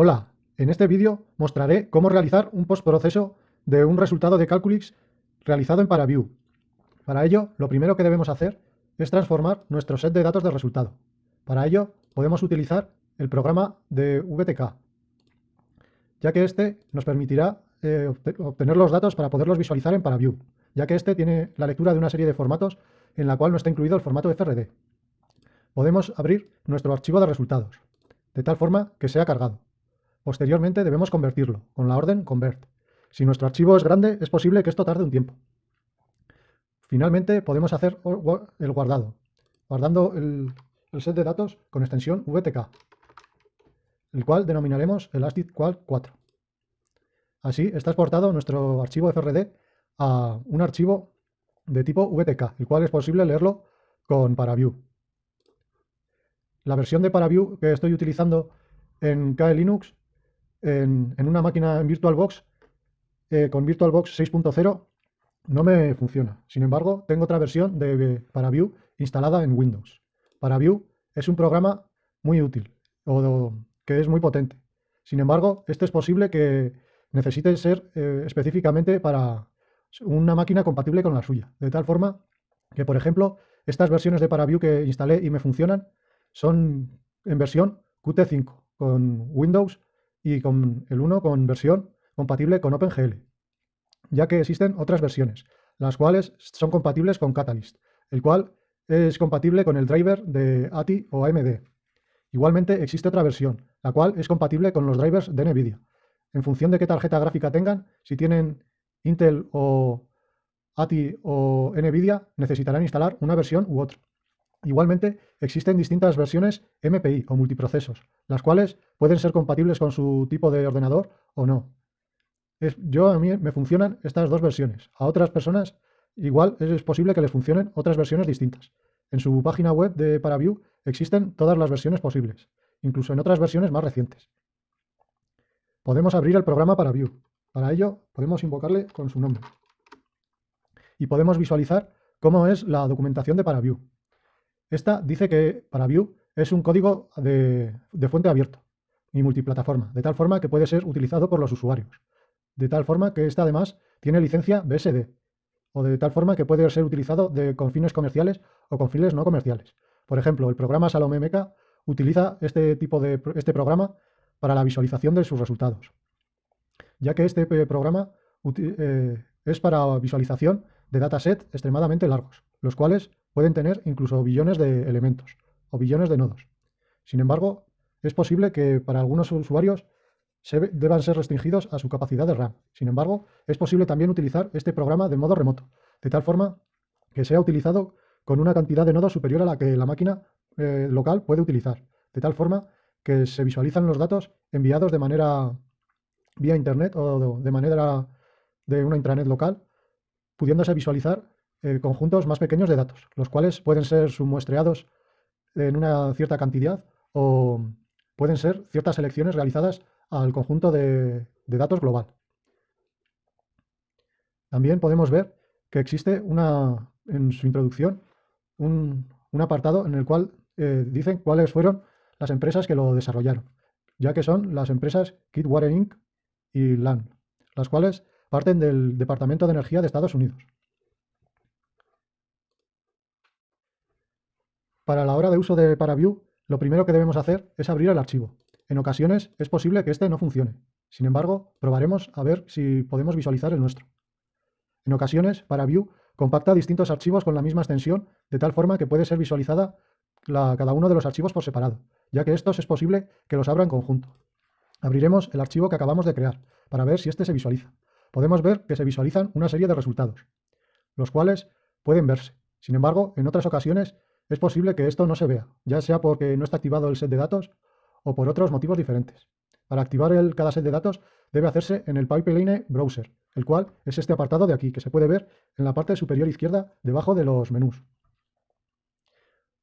Hola, en este vídeo mostraré cómo realizar un postproceso de un resultado de Calculix realizado en ParaView. Para ello, lo primero que debemos hacer es transformar nuestro set de datos de resultado. Para ello, podemos utilizar el programa de VTK, ya que este nos permitirá eh, obtener los datos para poderlos visualizar en ParaView, ya que este tiene la lectura de una serie de formatos en la cual no está incluido el formato FRD. Podemos abrir nuestro archivo de resultados, de tal forma que sea cargado. Posteriormente debemos convertirlo con la orden convert. Si nuestro archivo es grande, es posible que esto tarde un tiempo. Finalmente podemos hacer el guardado, guardando el, set de datos con extensión VTK, el cual denominaremos elasticqual 4. Así está exportado nuestro archivo FRD a un archivo de tipo VTK, el cual es posible leerlo con ParaView. La versión de ParaView que estoy utilizando en KLinux Linux en, una máquina en VirtualBox eh, con VirtualBox 6.0 no me funciona. Sin embargo, tengo otra versión de ParaView instalada en Windows. ParaView es un programa muy útil o que es muy potente. Sin embargo, este es posible que necesite ser eh, específicamente para una máquina compatible con la suya. De tal forma que, por ejemplo, estas versiones de ParaView que instalé y me funcionan son en versión Qt5 con Windows y con el 1 con versión compatible con OpenGL, ya que existen otras versiones, las cuales son compatibles con Catalyst, el cual es compatible con el driver de ATI o AMD. Igualmente existe otra versión, la cual es compatible con los drivers de NVIDIA. En función de qué tarjeta gráfica tengan, si tienen Intel o ATI o NVIDIA, necesitarán instalar una versión u otra. Igualmente, existen distintas versiones MPI o multiprocesos, las cuales pueden ser compatibles con su tipo de ordenador o no. yo a mí me funcionan estas dos versiones. A otras personas igual es posible que les funcionen otras versiones distintas. En su página web de ParaView existen todas las versiones posibles, incluso en otras versiones más recientes. Podemos abrir el programa ParaView. Para ello podemos invocarle con su nombre. Y podemos visualizar cómo es la documentación de ParaView. Esta dice que ParaView es un código de, fuente abierto y multiplataforma, de tal forma que puede ser utilizado por los usuarios. De tal forma que esta además tiene licencia BSD, o de tal forma que puede ser utilizado de, con fines comerciales o con fines no comerciales. Por ejemplo, el programa Salome Meca utiliza este tipo de este programa para la visualización de sus resultados, ya que este eh, programa eh, es para visualización de datasets extremadamente largos, los cuales pueden tener incluso billones de elementos o billones de nodos. Sin embargo, es posible que para algunos usuarios se deban ser restringidos a su capacidad de RAM. Sin embargo, es posible también utilizar este programa de modo remoto, de tal forma que sea utilizado con una cantidad de nodos superior a la que la máquina eh, local puede utilizar, de tal forma que se visualizan los datos enviados de manera vía internet o de manera de una intranet local, pudiéndose visualizar eh, conjuntos más pequeños de datos, los cuales pueden ser submuestreados en una cierta cantidad o pueden ser ciertas selecciones realizadas al conjunto de, datos global. También podemos ver que existe una, en su introducción un, apartado en el cual eh, dicen cuáles fueron las empresas que lo desarrollaron, ya que son las empresas Kitwater Inc. y LAN, las cuales parten del Departamento de Energía de Estados Unidos. Para la hora de uso de ParaView, lo primero que debemos hacer es abrir el archivo. En ocasiones es posible que este no funcione. Sin embargo, probaremos a ver si podemos visualizar el nuestro. En ocasiones, ParaView compacta distintos archivos con la misma extensión, de tal forma que puede ser visualizada cada uno de los archivos por separado, ya que estos es posible que los abra en conjunto. Abriremos el archivo que acabamos de crear, para ver si este se visualiza. Podemos ver que se visualizan una serie de resultados, los cuales pueden verse. Sin embargo, en otras ocasiones es posible que esto no se vea, ya sea porque no está activado el set de datos o por otros motivos diferentes. Para activar el, cada set de datos debe hacerse en el Pipeline Browser, el cual es este apartado de aquí, que se puede ver en la parte superior izquierda debajo de los menús.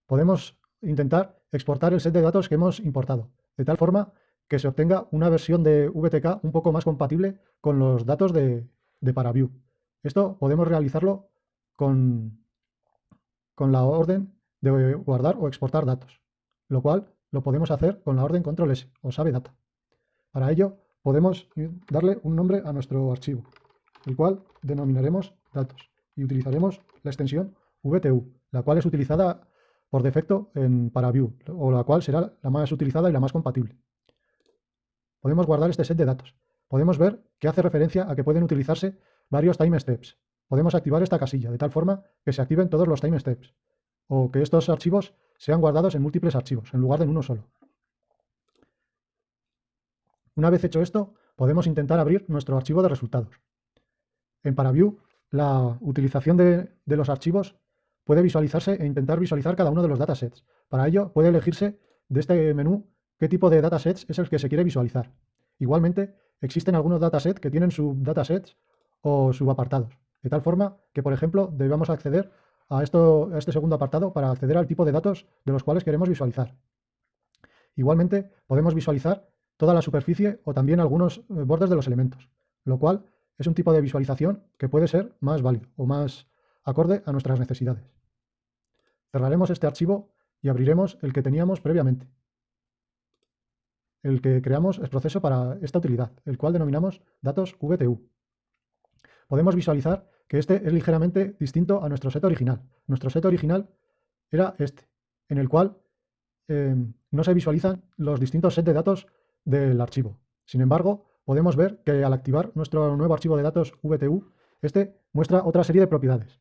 Podemos intentar exportar el set de datos que hemos importado, de tal forma que se obtenga una versión de VTK un poco más compatible con los datos de, de ParaView. Esto podemos realizarlo con, con la orden de guardar o exportar datos, lo cual lo podemos hacer con la orden control S o sabe data. Para ello, podemos darle un nombre a nuestro archivo, el cual denominaremos datos y utilizaremos la extensión VTU, la cual es utilizada por defecto en ParaView, o la cual será la más utilizada y la más compatible. Podemos guardar este set de datos. Podemos ver que hace referencia a que pueden utilizarse varios time steps. Podemos activar esta casilla de tal forma que se activen todos los time steps, o que estos archivos sean guardados en múltiples archivos, en lugar de en uno solo. Una vez hecho esto, podemos intentar abrir nuestro archivo de resultados. En ParaView, la utilización de, los archivos puede visualizarse e intentar visualizar cada uno de los datasets. Para ello, puede elegirse de este menú qué tipo de datasets es el que se quiere visualizar. Igualmente, existen algunos datasets que tienen subdatasets o subapartados, de tal forma que, por ejemplo, debemos acceder a, este segundo apartado para acceder al tipo de datos de los cuales queremos visualizar. Igualmente, podemos visualizar toda la superficie o también algunos eh, bordes de los elementos, lo cual es un tipo de visualización que puede ser más válido o más acorde a nuestras necesidades. Cerraremos este archivo y abriremos el que teníamos previamente, el que creamos el proceso para esta utilidad, el cual denominamos datos VTU. Podemos visualizar que este es ligeramente distinto a nuestro set original. Nuestro set original era este, en el cual eh, no se visualizan los distintos sets de datos del archivo. Sin embargo, podemos ver que al activar nuestro nuevo archivo de datos VTU, este muestra otra serie de propiedades.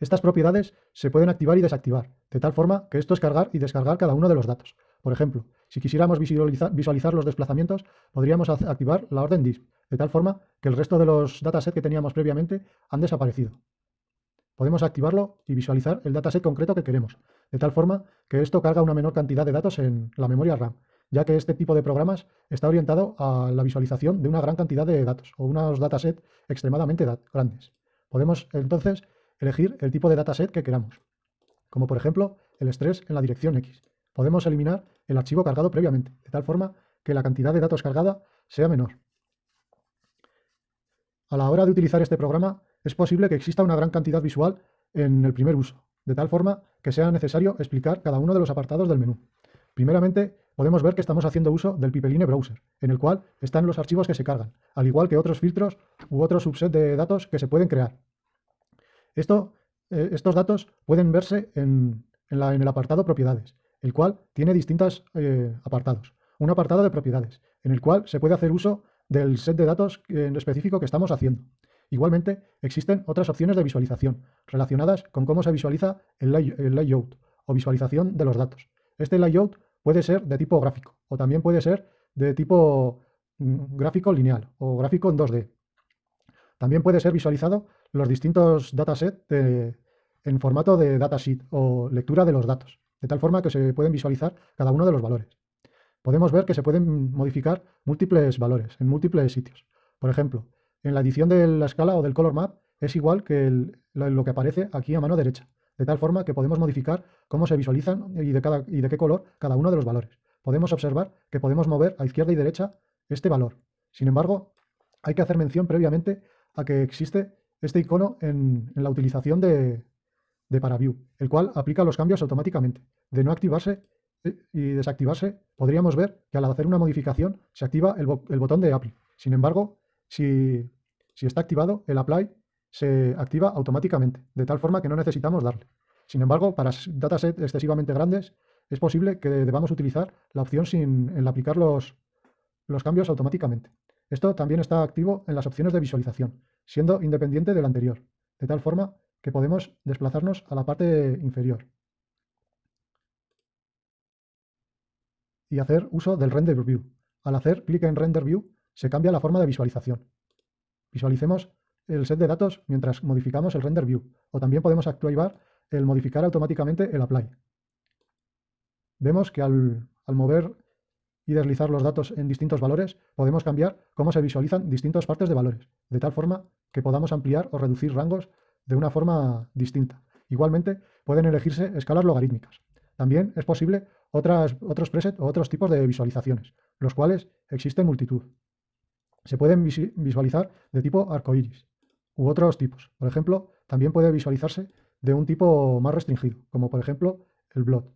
Estas propiedades se pueden activar y desactivar, de tal forma que esto es cargar y descargar cada uno de los datos. Por ejemplo, si quisiéramos visualizar, los desplazamientos, podríamos activar la orden disk, de tal forma que el resto de los datasets que teníamos previamente han desaparecido. Podemos activarlo y visualizar el dataset concreto que queremos, de tal forma que esto carga una menor cantidad de datos en la memoria RAM ya que este tipo de programas está orientado a la visualización de una gran cantidad de datos o unos datasets extremadamente grandes. Podemos entonces elegir el tipo de dataset que queramos, como por ejemplo el estrés en la dirección X. Podemos eliminar el archivo cargado previamente, de tal forma que la cantidad de datos cargada sea menor. A la hora de utilizar este programa, es posible que exista una gran cantidad visual en el primer uso, de tal forma que sea necesario explicar cada uno de los apartados del menú. Primeramente, podemos ver que estamos haciendo uso del Pipeline Browser, en el cual están los archivos que se cargan, al igual que otros filtros u otro subset de datos que se pueden crear. Eh, estos datos pueden verse en, el apartado propiedades, el cual tiene distintos eh, apartados. Un apartado de propiedades, en el cual se puede hacer uso del set de datos en específico que estamos haciendo. Igualmente, existen otras opciones de visualización relacionadas con cómo se visualiza el layout o visualización de los datos. Este layout puede ser de tipo gráfico o también puede ser de tipo mm, gráfico lineal o gráfico en 2D. También puede ser visualizado los distintos datasets en formato de datasheet o lectura de los datos, de tal forma que se pueden visualizar cada uno de los valores. Podemos ver que se pueden modificar múltiples valores en múltiples sitios. Por ejemplo, en la edición de la escala o del color map es igual que lo que aparece aquí a mano derecha de tal forma que podemos modificar cómo se visualizan y de, qué color cada uno de los valores. Podemos observar que podemos mover a izquierda y derecha este valor. Sin embargo, hay que hacer mención previamente a que existe este icono en, la utilización de, de ParaView, el cual aplica los cambios automáticamente. De no activarse eh, y desactivarse, podríamos ver que al hacer una modificación se activa el, botón de Apply. Sin embargo, si, si está activado, el Apply se activa automáticamente, de tal forma que no necesitamos darle. Sin embargo, para datasets excesivamente grandes, es posible que debamos utilizar la opción sin aplicar los, los cambios automáticamente. Esto también está activo en las opciones de visualización, siendo independiente del anterior, de tal forma que podemos desplazarnos a la parte inferior y hacer uso del Render View. Al hacer clic en Render View, se cambia la forma de visualización. Visualicemos el set de datos mientras modificamos el render view. O también podemos activar el modificar automáticamente el apply. Vemos que al, mover y deslizar los datos en distintos valores, podemos cambiar cómo se visualizan distintas partes de valores, de tal forma que podamos ampliar o reducir rangos de una forma distinta. Igualmente, pueden elegirse escalas logarítmicas. También es posible otras, otros presets o otros tipos de visualizaciones, los cuales existen multitud. Se pueden visualizar de tipo arcoíris, u otros tipos. Por ejemplo, también puede visualizarse de un tipo más restringido, como por ejemplo el blot.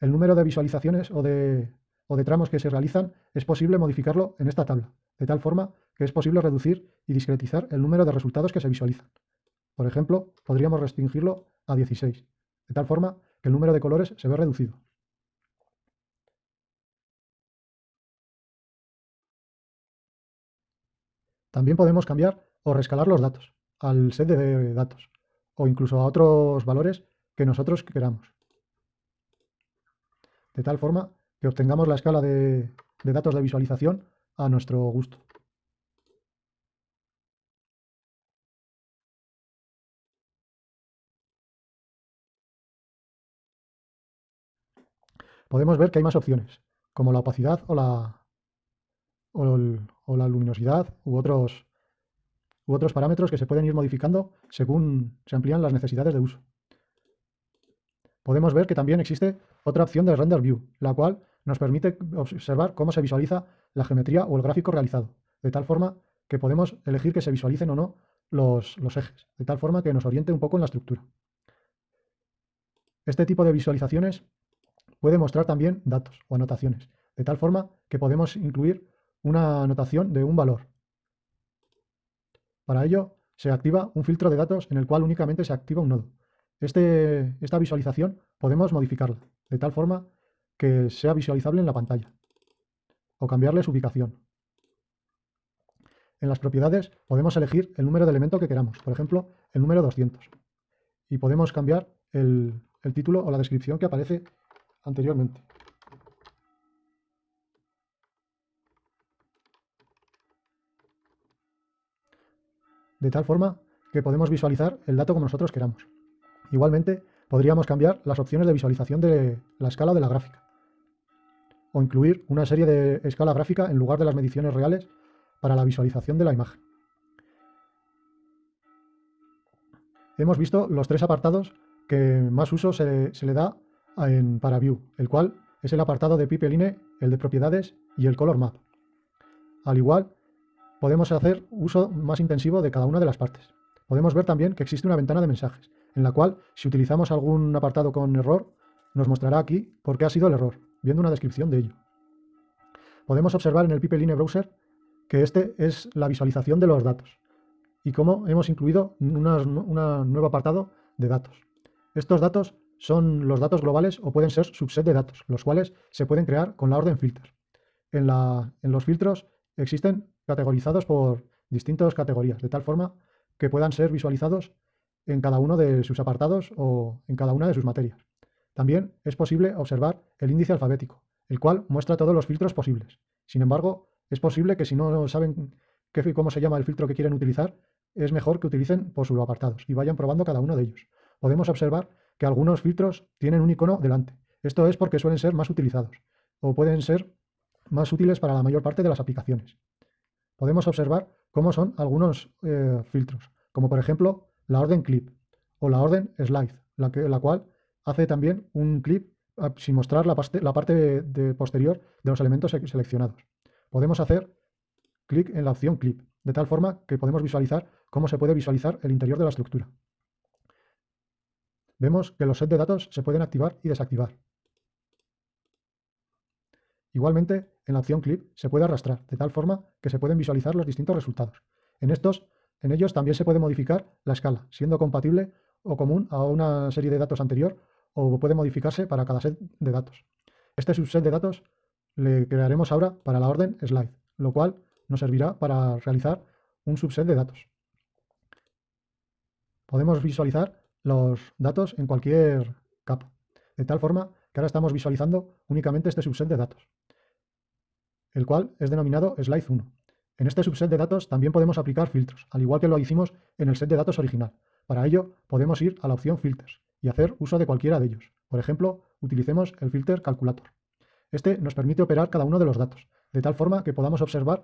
El número de visualizaciones o de, o de tramos que se realizan, es posible modificarlo en esta tabla, de tal forma que es posible reducir y discretizar el número de resultados que se visualizan. Por ejemplo, podríamos restringirlo a 16, de tal forma que el número de colores se ve reducido. También podemos cambiar o rescalar los datos al set de datos o incluso a otros valores que nosotros queramos. De tal forma que obtengamos la escala de, datos de visualización a nuestro gusto. podemos ver que hay más opciones, como la opacidad o la, o, la luminosidad u otros, u otros parámetros que se pueden ir modificando según se amplían las necesidades de uso. Podemos ver que también existe otra opción de Render View, la cual nos permite observar cómo se visualiza la geometría o el gráfico realizado, de tal forma que podemos elegir que se visualicen o no los, ejes, de tal forma que nos oriente un poco en la estructura. Este tipo de visualizaciones puede mostrar también datos o anotaciones, de tal forma que podemos incluir una anotación de un valor. Para ello, se activa un filtro de datos en el cual únicamente se activa un nodo. Este, esta visualización podemos modificarla, de tal forma que sea visualizable en la pantalla, o cambiarle su ubicación. En las propiedades podemos elegir el número de elemento que queramos, por ejemplo, el número 200. Y podemos cambiar el, el título o la descripción que aparece anteriormente. De tal forma que podemos visualizar el dato como nosotros queramos. Igualmente, podríamos cambiar las opciones de visualización de la escala de la gráfica. O incluir una serie de escala gráfica en lugar de las mediciones reales para la visualización de la imagen. Hemos visto los tres apartados que más uso se, le da en ParaView, el cual es el apartado de Pipeline, el de propiedades y el Color Map. Al igual, podemos hacer uso más intensivo de cada una de las partes. Podemos ver también que existe una ventana de mensajes, en la cual, si utilizamos algún apartado con error, nos mostrará aquí por qué ha sido el error, viendo una descripción de ello. Podemos observar en el Pipeline Browser que este es la visualización de los datos y cómo hemos incluido un nuevo apartado de datos. Estos datos son los datos globales o pueden ser subset de datos, los cuales se pueden crear con la orden filters. En, los filtros existen categorizados por distintas categorías, de tal forma que puedan ser visualizados en cada uno de sus apartados o en cada una de sus materias. También es posible observar el índice alfabético, el cual muestra todos los filtros posibles. Sin embargo, es posible que si no saben qué, cómo se llama el filtro que quieren utilizar, es mejor que utilicen por subapartados y vayan probando cada uno de ellos. Podemos observar que algunos filtros tienen un icono delante. Esto es porque suelen ser más utilizados o pueden ser más útiles para la mayor parte de las aplicaciones. Podemos observar cómo son algunos eh, filtros, como por ejemplo la orden clip o la orden slide, la, que, la cual hace también un clip ah, sin mostrar la, la parte posterior de los elementos seleccionados. Podemos hacer clic en la opción clip, de tal forma que podemos visualizar cómo se puede visualizar el interior de la estructura vemos que los sets de datos se pueden activar y desactivar. Igualmente, en la opción Clip se puede arrastrar, de tal forma que se pueden visualizar los distintos resultados. En, estos, en ellos también se puede modificar la escala, siendo compatible o común a una serie de datos anterior o puede modificarse para cada set de datos. Este subset de datos le crearemos ahora para la orden slide, lo cual nos servirá para realizar un subset de datos. Podemos visualizar los datos en cualquier capa, de tal forma que ahora estamos visualizando únicamente este subset de datos, el cual es denominado slide 1. En este subset de datos también podemos aplicar filtros, al igual que lo hicimos en el set de datos original. Para ello, podemos ir a la opción Filters y hacer uso de cualquiera de ellos. Por ejemplo, utilicemos el filter Calculator. Este nos permite operar cada uno de los datos, de tal forma que podamos observar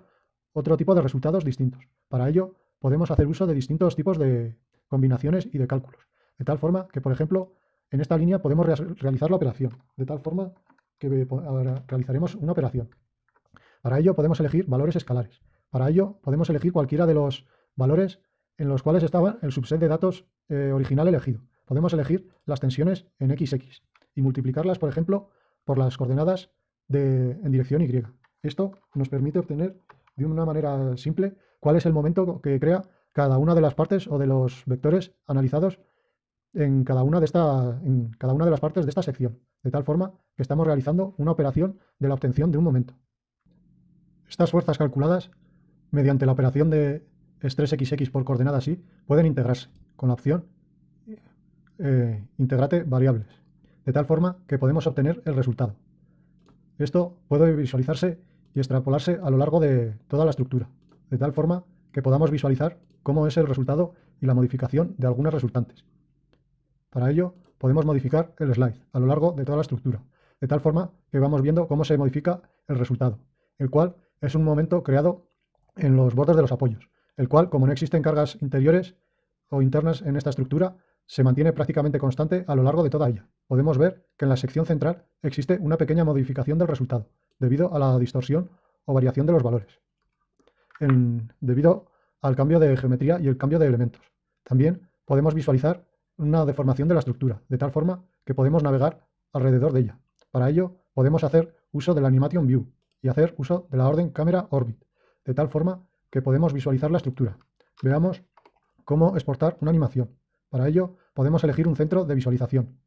otro tipo de resultados distintos. Para ello, podemos hacer uso de distintos tipos de combinaciones y de cálculos. De tal forma que, por ejemplo, en esta línea podemos realizar la operación. De tal forma que ahora realizaremos una operación. Para ello podemos elegir valores escalares. Para ello podemos elegir cualquiera de los valores en los cuales estaba el subset de datos eh, original elegido. Podemos elegir las tensiones en XX y multiplicarlas, por ejemplo, por las coordenadas en dirección Y. Esto nos permite obtener de una manera simple cuál es el momento que crea cada una de las partes o de los vectores analizados en cada una de, esta, en cada una de las partes de esta sección, de tal forma que estamos realizando una operación de la obtención de un momento. Estas fuerzas calculadas, mediante la operación de estrés XX por coordenadas Y, pueden integrarse con la opción eh, integrate variables, de tal forma que podemos obtener el resultado. Esto puede visualizarse y extrapolarse a lo largo de toda la estructura, de tal forma que podamos visualizar cómo es el resultado y la modificación de algunas resultantes. Para ello, podemos modificar el slide a lo largo de toda la estructura, de tal forma que vamos viendo cómo se modifica el resultado, el cual es un momento creado en los bordes de los apoyos, el cual, como no existen cargas interiores o internas en esta estructura, se mantiene prácticamente constante a lo largo de toda ella. Podemos ver que en la sección central existe una pequeña modificación del resultado, debido a la distorsión o variación de los valores, debido al cambio de geometría y el cambio de elementos. También podemos visualizar una deformación de la estructura, de tal forma que podemos navegar alrededor de ella. Para ello, podemos hacer uso del Animation View y hacer uso de la orden Camera Orbit, de tal forma que podemos visualizar la estructura. Veamos cómo exportar una animación. Para ello, podemos elegir un centro de visualización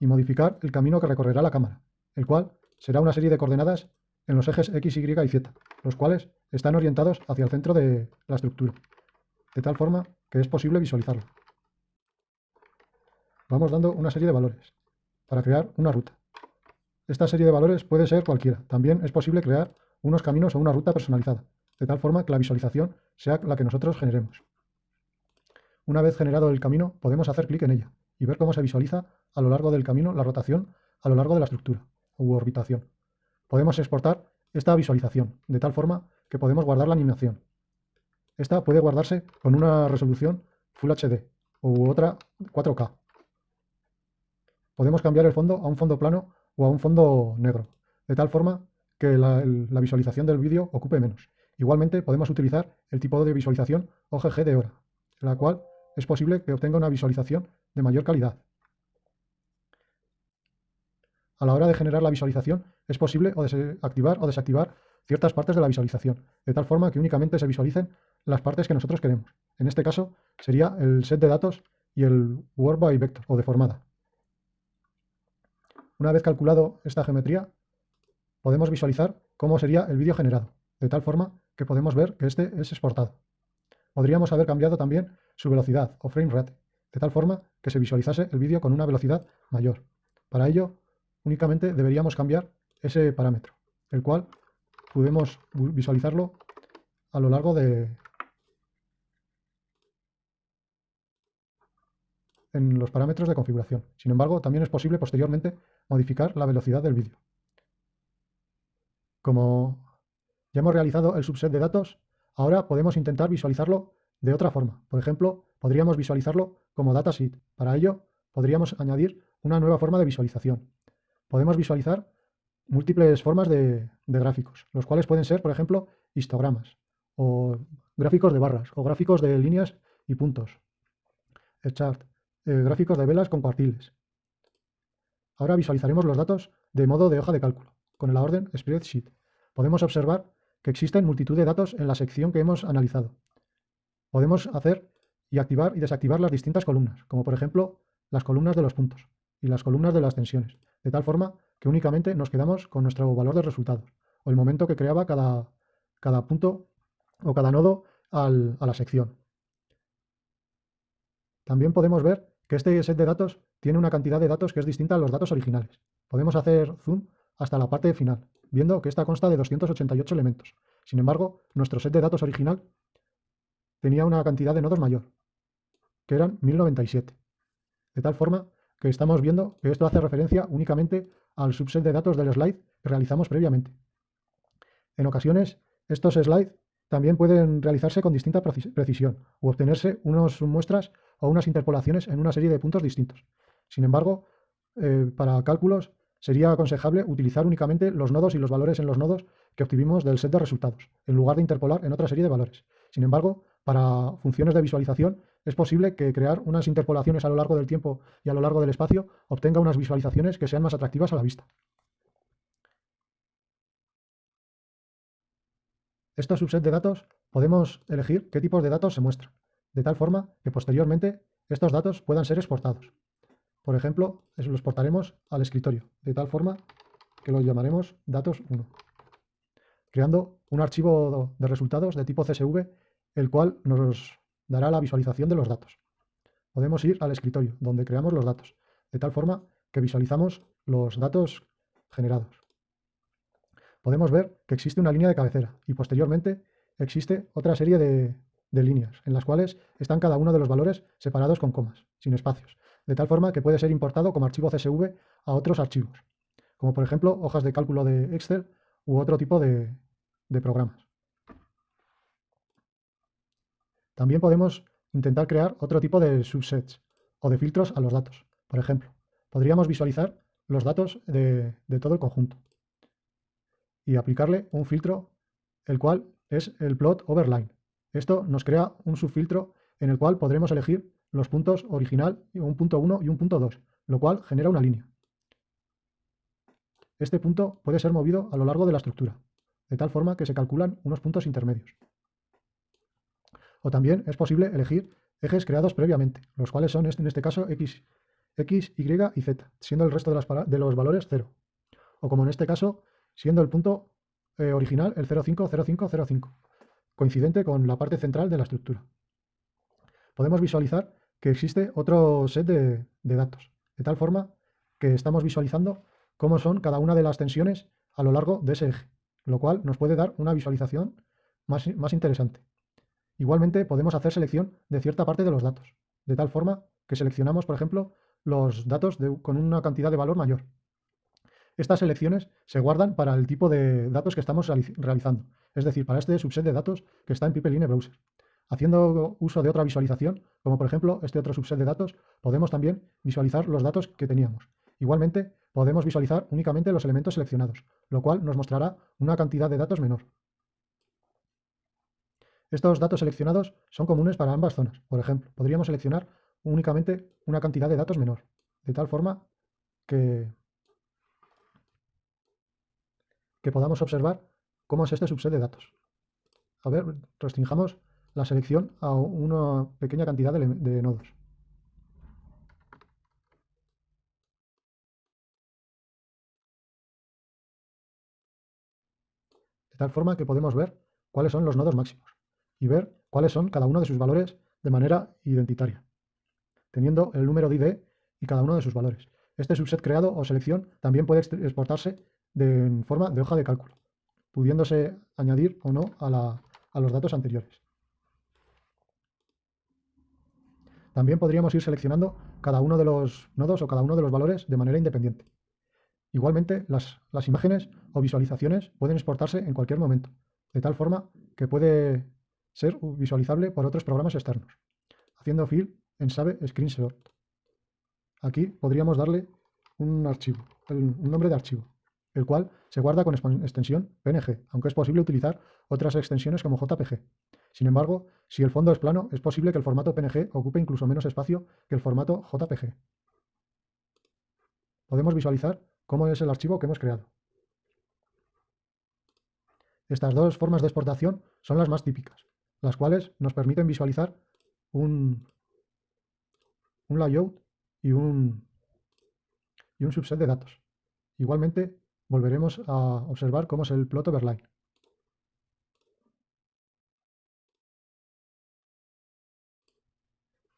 y modificar el camino que recorrerá la cámara, el cual será una serie de coordenadas en los ejes X, Y y Z, los cuales están orientados hacia el centro de la estructura, de tal forma que es posible visualizarlo. Vamos dando una serie de valores para crear una ruta. Esta serie de valores puede ser cualquiera. También es posible crear unos caminos o una ruta personalizada, de tal forma que la visualización sea la que nosotros generemos. Una vez generado el camino, podemos hacer clic en ella y ver cómo se visualiza a lo largo del camino la rotación a lo largo de la estructura u orbitación. Podemos exportar esta visualización, de tal forma que podemos guardar la animación. Esta puede guardarse con una resolución Full HD u otra 4K. Podemos cambiar el fondo a un fondo plano o a un fondo negro, de tal forma que la, la visualización del vídeo ocupe menos. Igualmente podemos utilizar el tipo de visualización OGG de hora, la cual es posible que obtenga una visualización de mayor calidad. A la hora de generar la visualización es posible o activar o desactivar ciertas partes de la visualización, de tal forma que únicamente se visualicen las partes que nosotros queremos. En este caso sería el set de datos y el Word by Vector o deformada. Una vez calculado esta geometría, podemos visualizar cómo sería el vídeo generado, de tal forma que podemos ver que este es exportado. Podríamos haber cambiado también su velocidad o frame rate, de tal forma que se visualizase el vídeo con una velocidad mayor. Para ello, únicamente deberíamos cambiar ese parámetro, el cual podemos visualizarlo a lo largo de en los parámetros de configuración. Sin embargo, también es posible posteriormente modificar la velocidad del vídeo. Como ya hemos realizado el subset de datos, ahora podemos intentar visualizarlo de otra forma. Por ejemplo, podríamos visualizarlo como datasheet. Para ello, podríamos añadir una nueva forma de visualización. Podemos visualizar múltiples formas de, gráficos, los cuales pueden ser, por ejemplo, histogramas, o gráficos de barras, o gráficos de líneas y puntos, el chart, eh, gráficos de velas con cuartiles. Ahora visualizaremos los datos de modo de hoja de cálculo, con la orden Spreadsheet. Podemos observar que existen multitud de datos en la sección que hemos analizado podemos hacer y activar y desactivar las distintas columnas, como por ejemplo las columnas de los puntos y las columnas de las tensiones, de tal forma que únicamente nos quedamos con nuestro valor de resultados o el momento que creaba cada, cada punto o cada nodo a la sección. También podemos ver que este set de datos tiene una cantidad de datos que es distinta a los datos originales. Podemos hacer zoom hasta la parte final, viendo que esta consta de 288 elementos. Sin embargo, nuestro set de datos original tenía una cantidad de nodos mayor, que eran 1097. De tal forma que estamos viendo que esto hace referencia únicamente al subset de datos del slide que realizamos previamente. En ocasiones, estos slides también pueden realizarse con distinta precisión o obtenerse unas muestras o unas interpolaciones en una serie de puntos distintos. Sin embargo, eh, para cálculos sería aconsejable utilizar únicamente los nodos y los valores en los nodos que obtuvimos del set de resultados, en lugar de interpolar en otra serie de valores. Sin embargo, para funciones de visualización es posible que crear unas interpolaciones a lo largo del tiempo y a lo largo del espacio obtenga unas visualizaciones que sean más atractivas a la vista. estos subsets de datos podemos elegir qué tipos de datos se muestran, de tal forma que posteriormente estos datos puedan ser exportados. Por ejemplo, los exportaremos al escritorio, de tal forma que lo llamaremos datos 1, creando un archivo de resultados de tipo CSV, el cual nos dará la visualización de los datos. Podemos ir al escritorio, donde creamos los datos, de tal forma que visualizamos los datos generados podemos ver que existe una línea de cabecera y posteriormente existe otra serie de, líneas en las cuales están cada uno de los valores separados con comas, sin espacios, de tal forma que puede ser importado como archivo CSV a otros archivos, como por ejemplo hojas de cálculo de Excel u otro tipo de, programas. También podemos intentar crear otro tipo de subsets o de filtros a los datos. Por ejemplo, podríamos visualizar los datos de, de todo el conjunto y aplicarle un filtro, el cual es el plot overline. Esto nos crea un subfiltro en el cual podremos elegir los puntos original, un punto 1 y un punto 2, lo cual genera una línea. Este punto puede ser movido a lo largo de la estructura, de tal forma que se calculan unos puntos intermedios. O también es posible elegir ejes creados previamente, los cuales son en este caso x, x, y y z, siendo el resto de, los valores 0. O como en este caso, siendo el punto eh, original el 050505, coincidente con la parte central de la estructura. Podemos visualizar que existe otro set de, datos, de tal forma que estamos visualizando cómo son cada una de las tensiones a lo largo de ese eje, lo cual nos puede dar una visualización más, más interesante. Igualmente podemos hacer selección de cierta parte de los datos, de tal forma que seleccionamos, por ejemplo, los datos con una cantidad de valor mayor, estas selecciones se guardan para el tipo de datos que estamos realizando, es decir, para este subset de datos que está en Pipeline Browser. Haciendo uso de otra visualización, como por ejemplo este otro subset de datos, podemos también visualizar los datos que teníamos. Igualmente, podemos visualizar únicamente los elementos seleccionados, lo cual nos mostrará una cantidad de datos menor. Estos datos seleccionados son comunes para ambas zonas. Por ejemplo, podríamos seleccionar únicamente una cantidad de datos menor, de tal forma que que podamos observar cómo es este subset de datos. A ver, restringamos la selección a una pequeña cantidad de, nodos. De tal forma que podemos ver cuáles son los nodos máximos y ver cuáles son cada uno de sus valores de manera identitaria, teniendo el número de ID y cada uno de sus valores. Este subset creado o selección también puede exportarse de, en forma de hoja de cálculo, pudiéndose añadir o no a, los datos anteriores. También podríamos ir seleccionando cada uno de los nodos o cada uno de los valores de manera independiente. Igualmente, las, imágenes o visualizaciones pueden exportarse en cualquier momento, de tal forma que puede ser visualizable por otros programas externos, haciendo fill en Save Screenshot. Aquí podríamos darle un archivo, un nombre de archivo el cual se guarda con extensión PNG, aunque es posible utilizar otras extensiones como JPG. Sin embargo, si el fondo es plano, es posible que el formato PNG ocupe incluso menos espacio que el formato JPG. Podemos visualizar cómo es el archivo que hemos creado. Estas dos formas de exportación son las más típicas, las cuales nos permiten visualizar un, un layout y un, y un subset de datos. Igualmente, volveremos a observar cómo es el plot overline.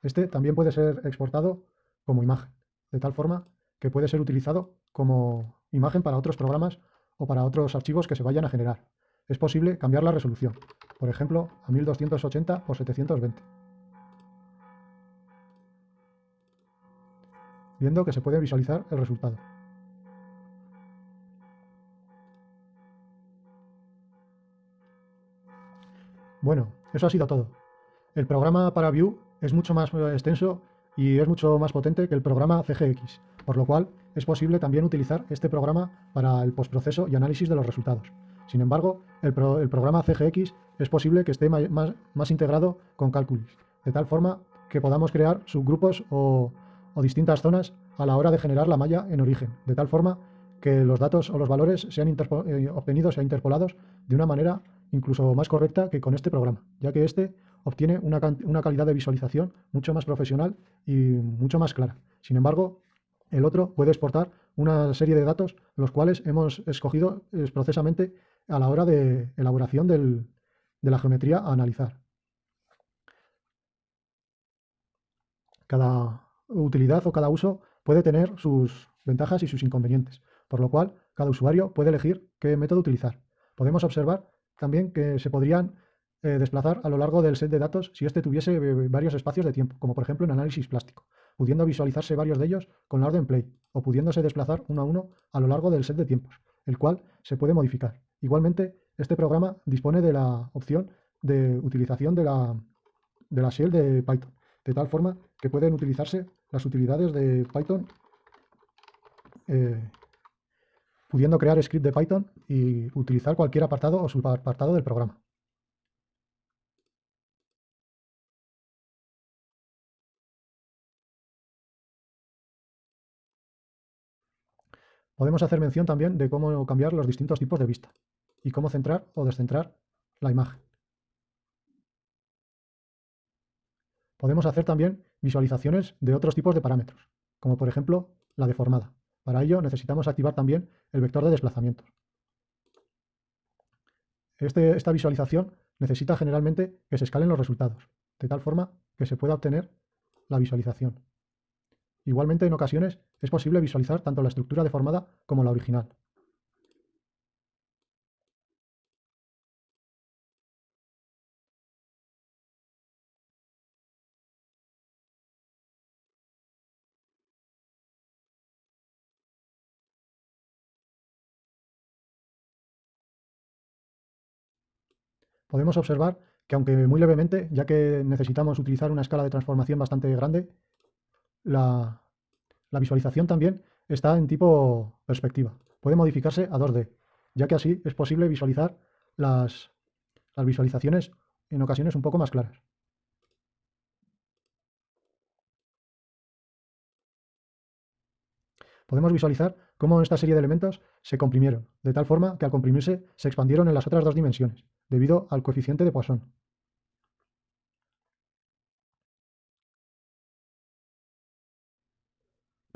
Este también puede ser exportado como imagen, de tal forma que puede ser utilizado como imagen para otros programas o para otros archivos que se vayan a generar. Es posible cambiar la resolución, por ejemplo, a 1280 por 720. Viendo que se puede visualizar el resultado. Bueno, eso ha sido todo. El programa para Vue es mucho más eh, extenso y es mucho más potente que el programa CGX, por lo cual es posible también utilizar este programa para el postproceso y análisis de los resultados. Sin embargo, el, programa CGX es posible que esté más, integrado con Calculus, de tal forma que podamos crear subgrupos o, distintas zonas a la hora de generar la malla en origen, de tal forma que los datos o los valores sean eh, obtenidos e interpolados de una manera incluso más correcta que con este programa, ya que este obtiene una, una calidad de visualización mucho más profesional y mucho más clara. Sin embargo, el otro puede exportar una serie de datos, los cuales hemos escogido expresamente a la hora de elaboración de la geometría a analizar. Cada utilidad o cada uso puede tener sus ventajas y sus inconvenientes, por lo cual cada usuario puede elegir qué método utilizar. Podemos observar también que se podrían eh, desplazar a lo largo del set de datos si éste tuviese eh, varios espacios de tiempo, como por ejemplo en análisis plástico, pudiendo visualizarse varios de ellos con la orden play, o pudiéndose desplazar uno a uno a lo largo del set de tiempos, el cual se puede modificar. Igualmente, este programa dispone de la opción de utilización de la, de la shell de Python, de tal forma que pueden utilizarse las utilidades de Python eh, pudiendo crear script de Python y utilizar cualquier apartado o subapartado del programa. Podemos hacer mención también de cómo cambiar los distintos tipos de vista y cómo centrar o descentrar la imagen. Podemos hacer también visualizaciones de otros tipos de parámetros, como por ejemplo la deformada. Para ello necesitamos activar también el vector de desplazamiento. Este, esta visualización necesita generalmente que se escalen los resultados, de tal forma que se pueda obtener la visualización. Igualmente, en ocasiones, es posible visualizar tanto la estructura deformada como la original. podemos observar que aunque muy levemente, ya que necesitamos utilizar una escala de transformación bastante grande, la, visualización también está en tipo perspectiva. Puede modificarse a 2D, ya que así es posible visualizar las, visualizaciones en ocasiones un poco más claras. podemos visualizar cómo esta serie de elementos se comprimieron, de tal forma que al comprimirse se expandieron en las otras dos dimensiones, debido al coeficiente de Poisson.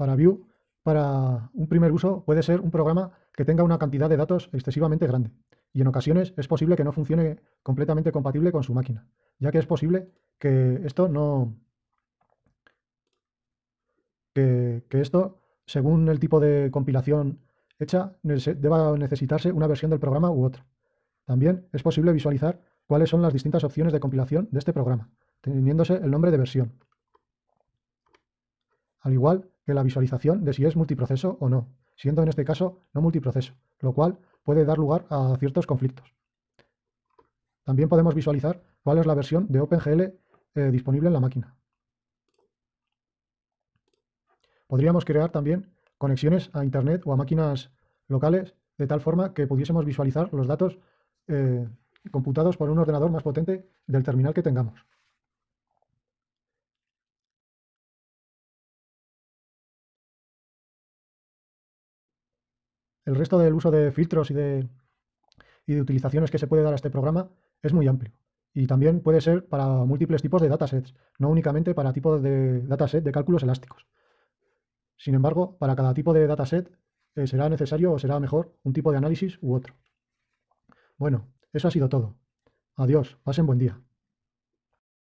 Para View, para un primer uso puede ser un programa que tenga una cantidad de datos excesivamente grande, y en ocasiones es posible que no funcione completamente compatible con su máquina, ya que es posible que esto no... que, que esto según el tipo de compilación hecha, deba necesitarse una versión del programa u otra. También es posible visualizar cuáles son las distintas opciones de compilación de este programa, teniéndose el nombre de versión. Al igual la visualización de si es multiproceso o no, siendo en este caso no multiproceso, lo cual puede dar lugar a ciertos conflictos. También podemos visualizar cuál es la versión de OpenGL eh, disponible en la máquina. Podríamos crear también conexiones a Internet o a máquinas locales de tal forma que pudiésemos visualizar los datos eh, computados por un ordenador más potente del terminal que tengamos. El resto del uso de filtros y de, utilizaciones que se puede dar a este programa es muy amplio. Y también puede ser para múltiples tipos de datasets, no únicamente para tipos de dataset de cálculos elásticos. Sin embargo, para cada tipo de dataset eh, será necesario o será mejor un tipo de análisis u otro. Bueno, eso ha sido todo. Adiós, pasen buen día.